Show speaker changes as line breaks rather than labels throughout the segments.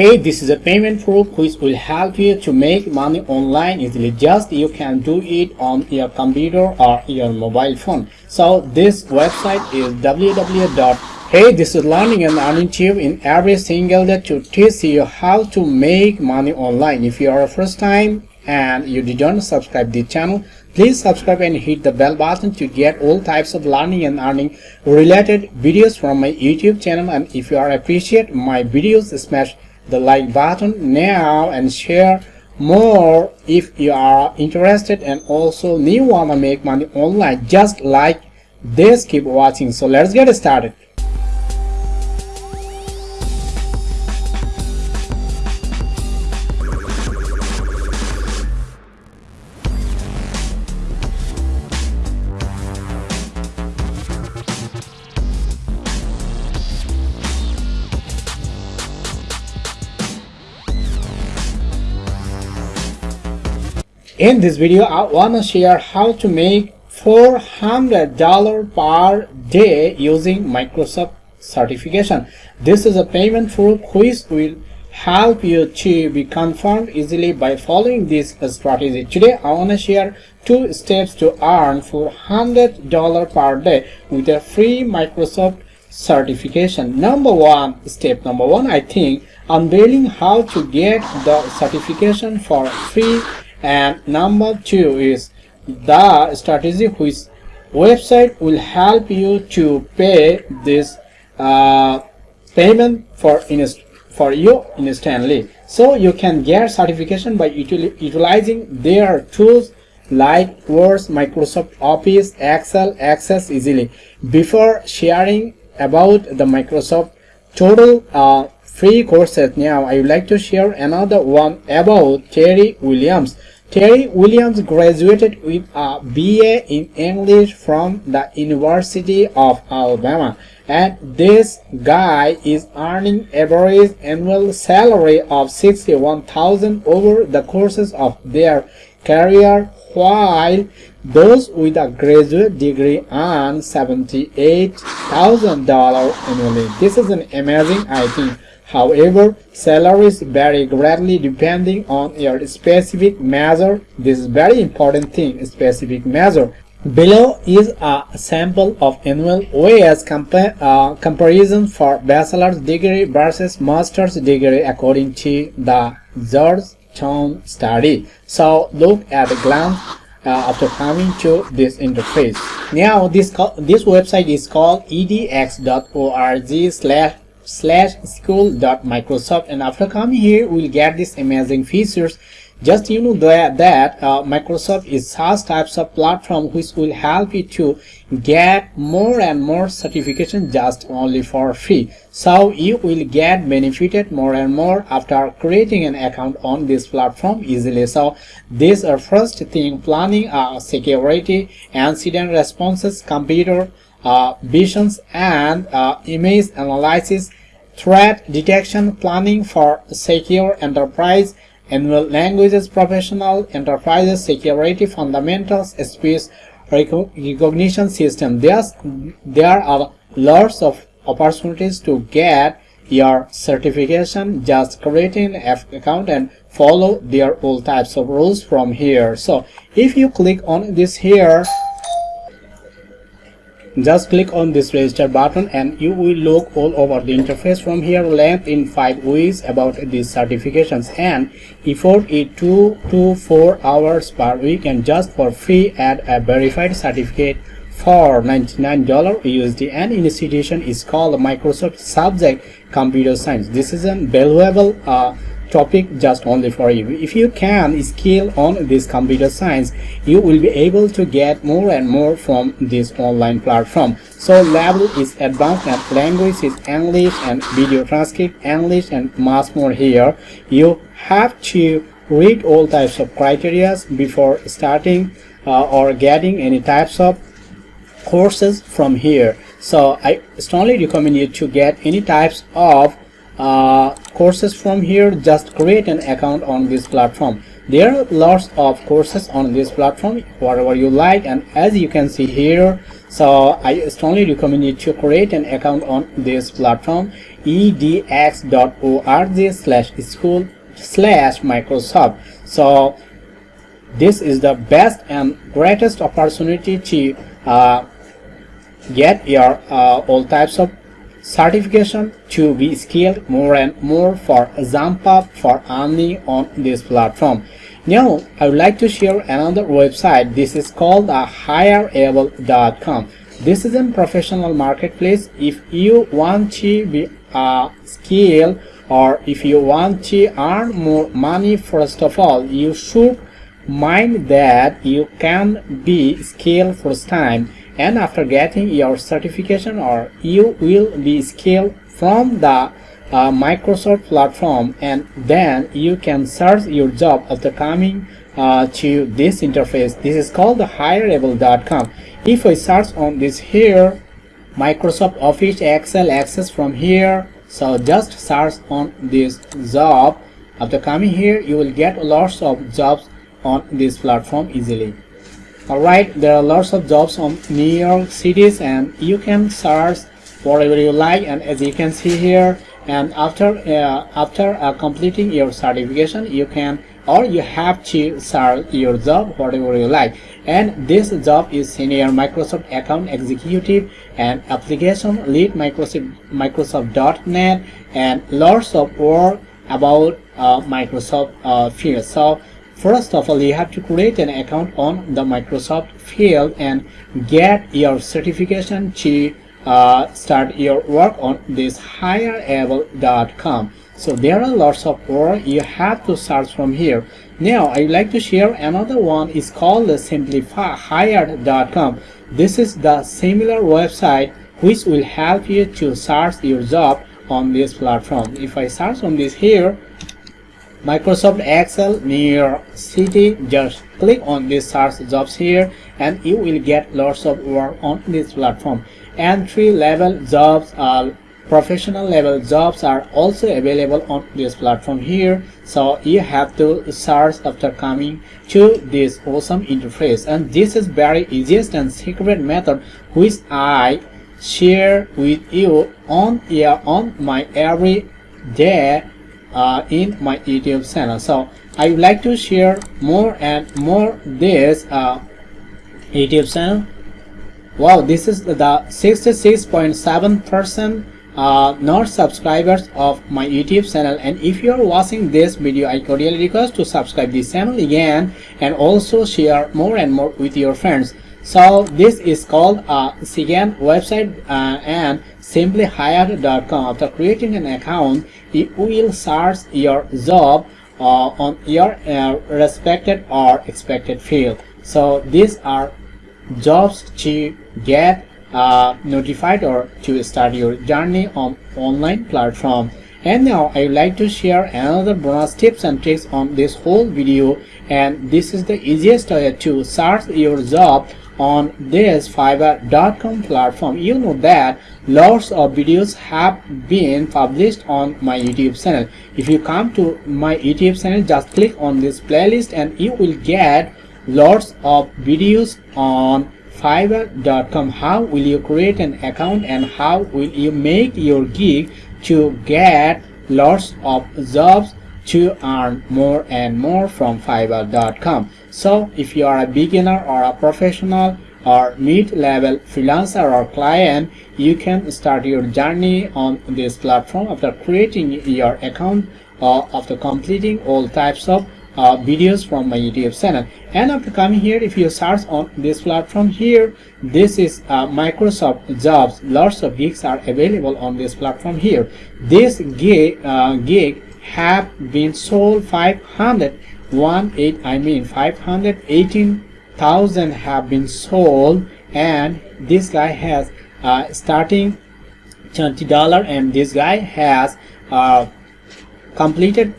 Hey, this is a payment proof which will help you to make money online easily. Just you can do it on your computer or your mobile phone. So this website is www. Hey, this is learning and earning tube in every single day to teach you how to make money online. If you are a first time and you didn't subscribe the channel, Please subscribe and hit the bell button to get all types of learning and earning related videos from my YouTube channel and if you are appreciate my videos smash the like button now and share more if you are interested. And also you wanna make money online. Just like this keep watching. So let's get started In this video, I want to share how to make $400 per day using Microsoft certification. This is a payment proof which will help you to be confirmed easily by following this strategy. Today, I want to share two steps to earn $400 per day with a free Microsoft certification. Number one, step number one, I think unveiling how to get the certification for free and number two is the strategy which website will help you to pay this uh, payment for for you instantly so you can get certification by util utilizing their tools like Word, Microsoft Office, Excel, Access easily. Before sharing about the Microsoft total uh, free courses now, I would like to share another one about Terry Williams. Terry Williams graduated with a BA in English from the University of Alabama and this guy is earning average annual salary of 61,000 over the courses of their career while those with a graduate degree earn $78,000 annually. This is an amazing I think However, salaries vary greatly depending on your specific measure. This is very important thing, specific measure. Below is a sample of annual wage compa uh, comparison for bachelor's degree versus master's degree according to the Georgetown study. So look at a glance uh, after coming to this interface. Now this this website is called edx.org slash slash school.microsoft and after coming here we'll get these amazing features. Just you know that, that uh, Microsoft is such types of platform which will help you to get more and more certification just only for free. So you will get benefited more and more after creating an account on this platform easily. So this are first thing planning uh, security incident responses computer uh, visions and uh, image analysis threat detection planning for secure enterprise annual languages professional enterprises security fundamentals speech recognition system. There's, there are lots of opportunities to get your certification just creating an account and follow their all types of rules from here. So if you click on this here just click on this register button and you will look all over the interface from here length in five weeks about these certifications and effort is two to four hours per week and just for free add a verified certificate for $99 USD and institution is called Microsoft Subject Computer Science. This is a valuable uh, topic just only for you. If you can skill on this computer science you will be able to get more and more from this online platform. So level is advanced and language is english and video transcript english and much more here. You have to read all types of criteria before starting uh, or getting any types of courses from here. So i strongly recommend you to get any types of uh, courses from here just create an account on this platform there are lots of courses on this platform whatever you like and as you can see here so i strongly recommend you to create an account on this platform edx.org slash school slash Microsoft. So this is the best and greatest opportunity to uh, get your uh, all types of certification to be skilled more and more for up for earning on this platform. Now i would like to share another website. This is called uh, a hireable.com this is a professional marketplace. If you want to be uh, a skill or if you want to earn more money first of all you should mind that you can be skilled first time and after getting your certification or you will be skilled from the uh, Microsoft platform and then you can search your job after coming uh, to this interface. This is called the hireable.com if I search on this here Microsoft Office Excel access from here so just search on this job after coming here you will get lots of jobs on this platform easily alright there are lots of jobs on New York cities and you can search whatever you like and as you can see here and after uh, after uh, completing your certification you can or you have to search your job whatever you like. And this job is senior Microsoft account executive and application lead Microsoft Microsoft.net and lots of work about uh, Microsoft uh, field. So First of all, you have to create an account on the Microsoft field and get your certification to uh, start your work on this hireable.com. So there are lots of work you have to search from here. Now I would like to share another one is called the simplifyhired.com. This is the similar website which will help you to search your job on this platform. If I search on this here, Microsoft Excel New York City just click on this search jobs here and you will get lots of work on this platform. Entry level jobs are professional level jobs are also available on this platform here. So you have to search after coming to this awesome interface. And this is very easiest and secret method which i share with you on here on my every day uh, in my YouTube channel. So I would like to share more and more this uh, YouTube channel. Wow, this is the 66.7 percent uh, not subscribers of my YouTube channel and if you are watching this video I cordially request to subscribe this channel again and also share more and more with your friends so this is called a second website uh, and simplyhired.com after creating an account you will search your job uh, on your uh, respected or expected field. So these are jobs to get uh, notified or to start your journey on online platform. And now I would like to share another bonus tips and tricks on this whole video. And this is the easiest way to search your job on this fiverr.com platform. You know that lots of videos have been published on my youtube channel. If you come to my youtube channel just click on this playlist and you will get lots of videos on fiverr.com how will you create an account and how will you make your gig to get lots of jobs to earn more and more from fiverr.com so if you are a beginner or a professional or mid-level freelancer or client you can start your journey on this platform after creating your account or after completing all types of uh, videos from my youtube channel. And after coming here if you search on this platform here this is uh, microsoft jobs. Lots of gigs are available on this platform here. This gig uh, gig have been sold 500 one I mean 518,000 have been sold and this guy has uh, starting $20 and this guy has uh, completed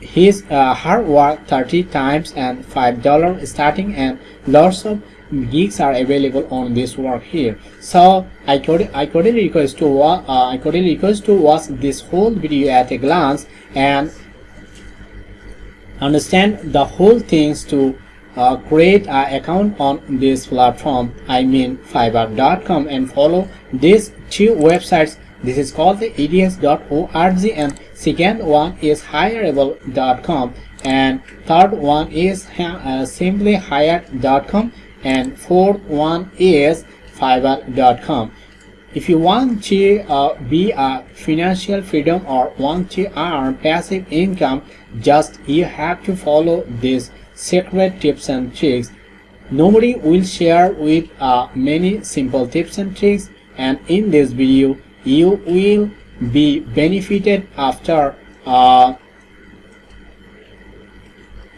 his uh, hard work 30 times and $5 starting and lots of gigs are available on this work here. So I could I could request to uh, I could request to watch this whole video at a glance and understand the whole things to uh, create an account on this platform. I mean fiverr.com and follow these two websites. This is called the edx.org and second one is hireable.com and third one is uh, simply and fourth one is fiverr.com if you want to uh, be a financial freedom or want to earn passive income just you have to follow these secret tips and tricks. Nobody will share with uh, many simple tips and tricks and in this video you will be benefited after uh,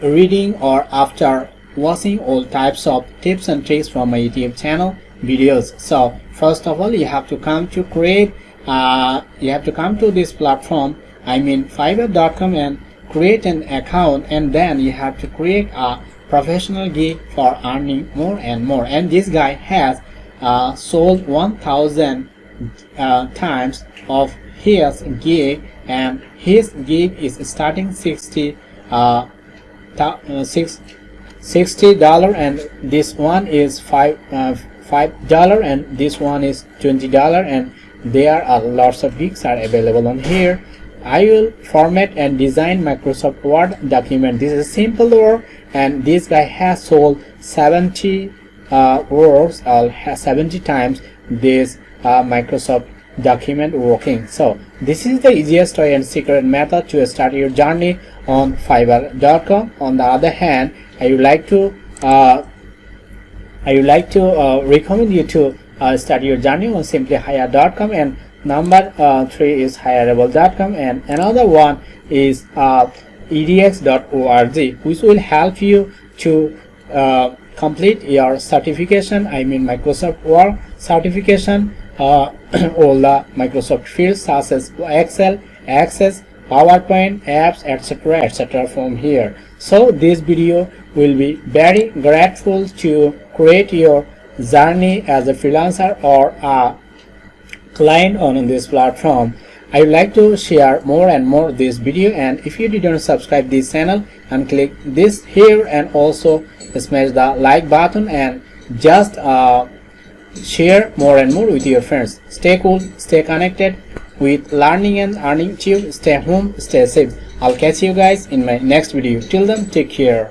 reading or after watching all types of tips and tricks from my youtube channel videos. So first of all you have to come to create uh, you have to come to this platform I mean fiverr.com and create an account and then you have to create a professional gig for earning more and more. And this guy has uh, sold 1000 uh, times of his gig and his gig is starting 60 uh, uh, six, 60 dollar and this one is five uh, five dollar and this one is 20 dollar and there are lots of gigs are available on here. I will format and design Microsoft Word document. This is simple work and this guy has sold 70 uh, words or 70 times this uh, Microsoft document working. So this is the easiest way and secret method to start your journey on fiverr.com on the other hand I would like to uh, I would like to uh, recommend you to uh, start your journey on simplyhire.com and number uh, three is hireable.com and another one is uh, edx.org which will help you to uh, complete your certification I mean Microsoft Word certification all the Microsoft fields such as Excel, Access, PowerPoint, apps, etc. etc. from here. So this video will be very grateful to create your journey as a freelancer or a client on this platform. I would like to share more and more this video and if you didn't subscribe this channel and click this here and also smash the like button and just uh, share more and more with your friends. Stay cool, stay connected with learning and earning tube. Stay home, stay safe. I'll catch you guys in my next video. Till then, take care.